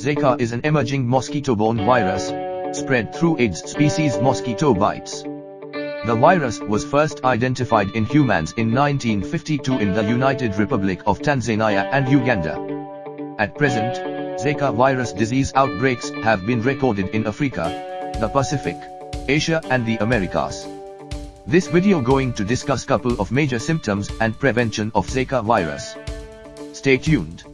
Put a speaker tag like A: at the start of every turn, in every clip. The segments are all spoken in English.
A: Zika is an emerging mosquito-borne virus, spread through Aedes species mosquito bites. The virus was first identified in humans in 1952 in the United Republic of Tanzania and Uganda. At present, Zika virus disease outbreaks have been recorded in Africa, the Pacific, Asia and the Americas. This video going to discuss couple of major symptoms and prevention of Zika virus. Stay tuned.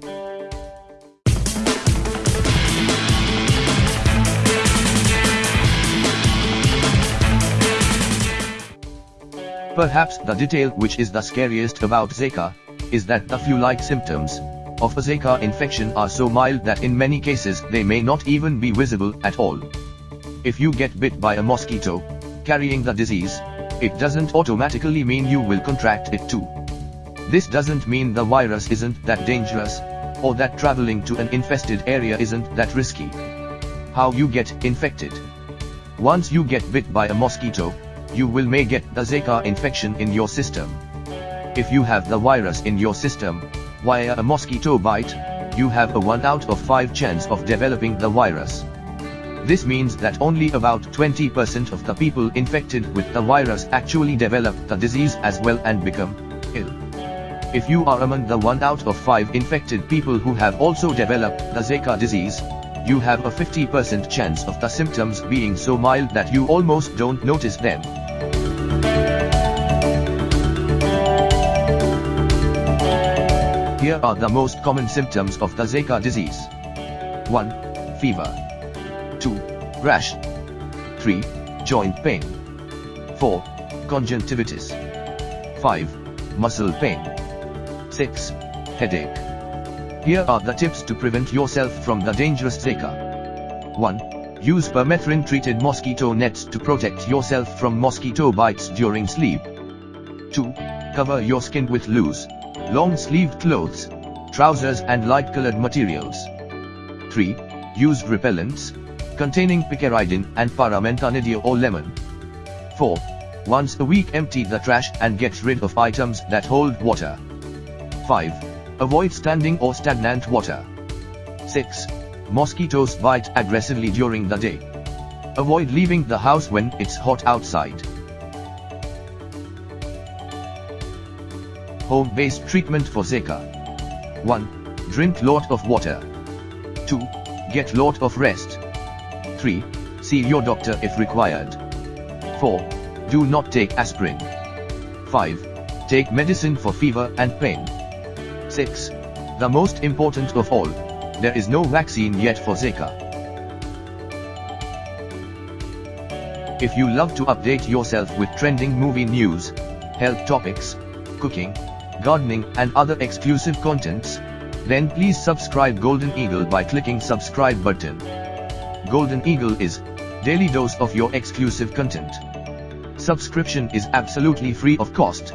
A: Perhaps the detail which is the scariest about Zika, is that the flu-like symptoms of a Zika infection are so mild that in many cases they may not even be visible at all. If you get bit by a mosquito, carrying the disease, it doesn't automatically mean you will contract it too. This doesn't mean the virus isn't that dangerous, or that traveling to an infested area isn't that risky. How you get infected. Once you get bit by a mosquito, you will may get the Zika infection in your system. If you have the virus in your system, via a mosquito bite, you have a 1 out of 5 chance of developing the virus. This means that only about 20% of the people infected with the virus actually develop the disease as well and become ill. If you are among the 1 out of 5 infected people who have also developed the Zika disease, you have a 50% chance of the symptoms being so mild that you almost don't notice them. Here are the most common symptoms of the Zika disease. 1. Fever. 2. Rash. 3. Joint pain. 4. Conjunctivitis. 5. Muscle pain. 6. Headache. Here are the tips to prevent yourself from the dangerous Zika. 1. Use permethrin treated mosquito nets to protect yourself from mosquito bites during sleep. 2. Cover your skin with loose, long-sleeved clothes, trousers and light-colored materials. 3. Use repellents, containing picaridin and paramenthanediol or lemon. 4. Once a week empty the trash and get rid of items that hold water. 5. Avoid standing or stagnant water. 6. Mosquitoes bite aggressively during the day. Avoid leaving the house when it's hot outside. Home-based treatment for Zika. 1. Drink lot of water. 2. Get lot of rest. 3. See your doctor if required. 4. Do not take aspirin. 5. Take medicine for fever and pain. 6. The most important of all, there is no vaccine yet for Zika. If you love to update yourself with trending movie news, health topics, cooking, gardening and other exclusive contents, then please subscribe Golden Eagle by clicking subscribe button. Golden Eagle is daily dose of your exclusive content. Subscription is absolutely free of cost.